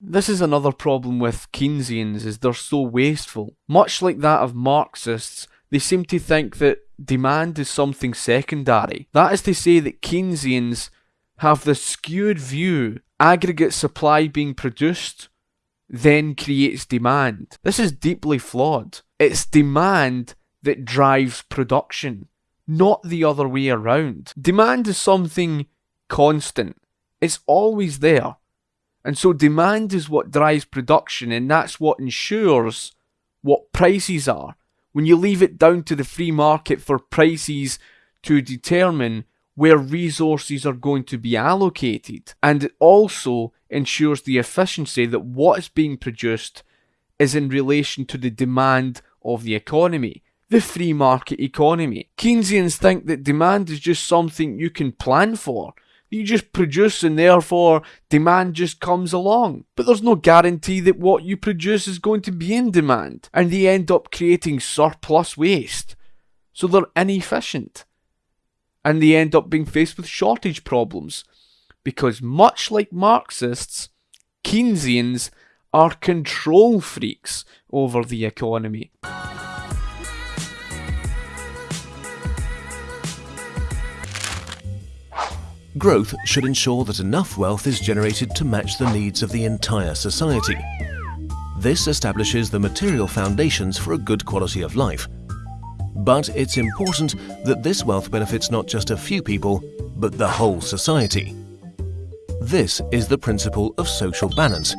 This is another problem with Keynesians is they're so wasteful. Much like that of Marxists, they seem to think that demand is something secondary. That is to say that Keynesians have the skewed view aggregate supply being produced then creates demand. This is deeply flawed. It's demand that drives production, not the other way around. Demand is something constant, it's always there. And so demand is what drives production, and that's what ensures what prices are. When you leave it down to the free market for prices to determine where resources are going to be allocated. And it also ensures the efficiency that what is being produced is in relation to the demand of the economy. The free market economy. Keynesians think that demand is just something you can plan for. You just produce and therefore demand just comes along. But there's no guarantee that what you produce is going to be in demand. And they end up creating surplus waste. So they're inefficient and they end up being faced with shortage problems. Because much like Marxists, Keynesians are control freaks over the economy. Growth should ensure that enough wealth is generated to match the needs of the entire society. This establishes the material foundations for a good quality of life but it's important that this wealth benefits not just a few people, but the whole society. This is the principle of social balance.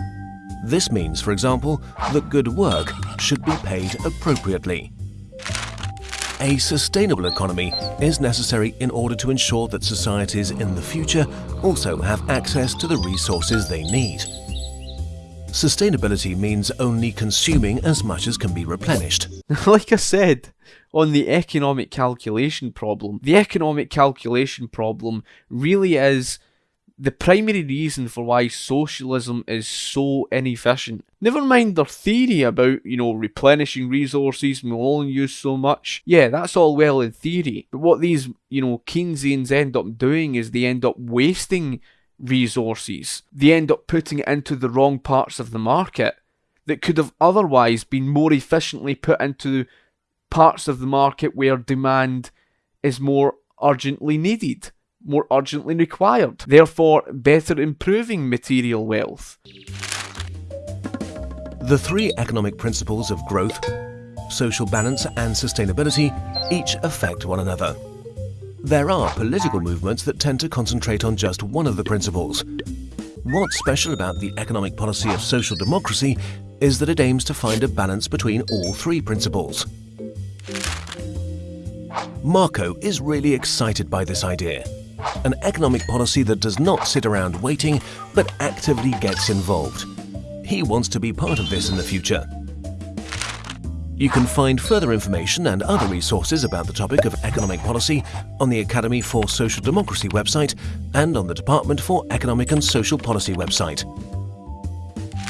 This means, for example, that good work should be paid appropriately. A sustainable economy is necessary in order to ensure that societies in the future also have access to the resources they need. Sustainability means only consuming as much as can be replenished. like I said, on the economic calculation problem, the economic calculation problem really is the primary reason for why socialism is so inefficient. Never mind their theory about, you know, replenishing resources and we'll only use so much. Yeah, that's all well in theory. But what these, you know, Keynesians end up doing is they end up wasting resources. They end up putting it into the wrong parts of the market that could have otherwise been more efficiently put into parts of the market where demand is more urgently needed, more urgently required, therefore, better improving material wealth. The three economic principles of growth, social balance, and sustainability each affect one another. There are political movements that tend to concentrate on just one of the principles. What's special about the economic policy of social democracy is that it aims to find a balance between all three principles. Marco is really excited by this idea. An economic policy that does not sit around waiting, but actively gets involved. He wants to be part of this in the future. You can find further information and other resources about the topic of economic policy on the Academy for Social Democracy website and on the Department for Economic and Social Policy website.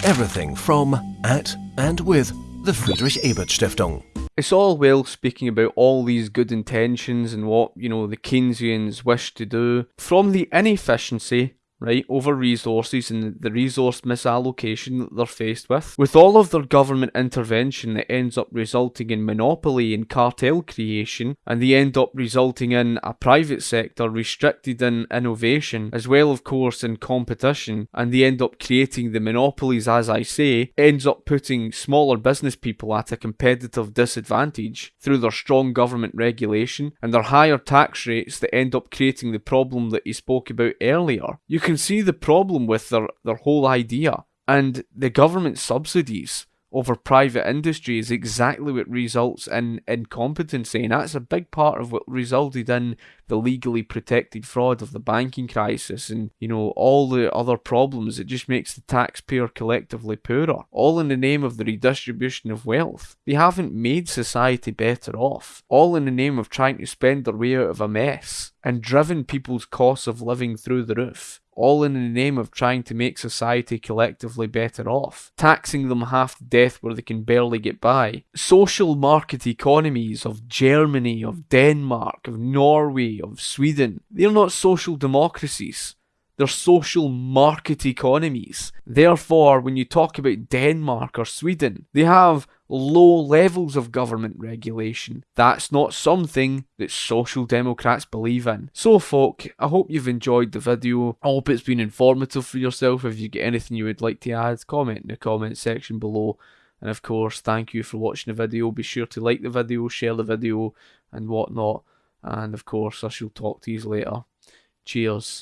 Everything from, at and with the Friedrich Ebert Stiftung it's all well speaking about all these good intentions and what, you know, the Keynesians wish to do. From the inefficiency right, over resources and the resource misallocation that they're faced with. With all of their government intervention, it ends up resulting in monopoly and cartel creation, and they end up resulting in a private sector restricted in innovation, as well, of course, in competition, and they end up creating the monopolies, as I say, ends up putting smaller business people at a competitive disadvantage through their strong government regulation and their higher tax rates that end up creating the problem that you spoke about earlier. You can see the problem with their, their whole idea. And the government subsidies over private industry is exactly what results in incompetency, and that's a big part of what resulted in the legally protected fraud of the banking crisis and you know all the other problems. It just makes the taxpayer collectively poorer, all in the name of the redistribution of wealth. They haven't made society better off, all in the name of trying to spend their way out of a mess and driven people's costs of living through the roof all in the name of trying to make society collectively better off, taxing them half to death where they can barely get by. Social market economies of Germany, of Denmark, of Norway, of Sweden, they're not social democracies. They're social market economies. Therefore, when you talk about Denmark or Sweden, they have low levels of government regulation. That's not something that social democrats believe in. So, folk, I hope you've enjoyed the video. I hope it's been informative for yourself. If you get anything you would like to add, comment in the comment section below. And of course, thank you for watching the video. Be sure to like the video, share the video, and whatnot. And of course, I shall talk to you later. Cheers.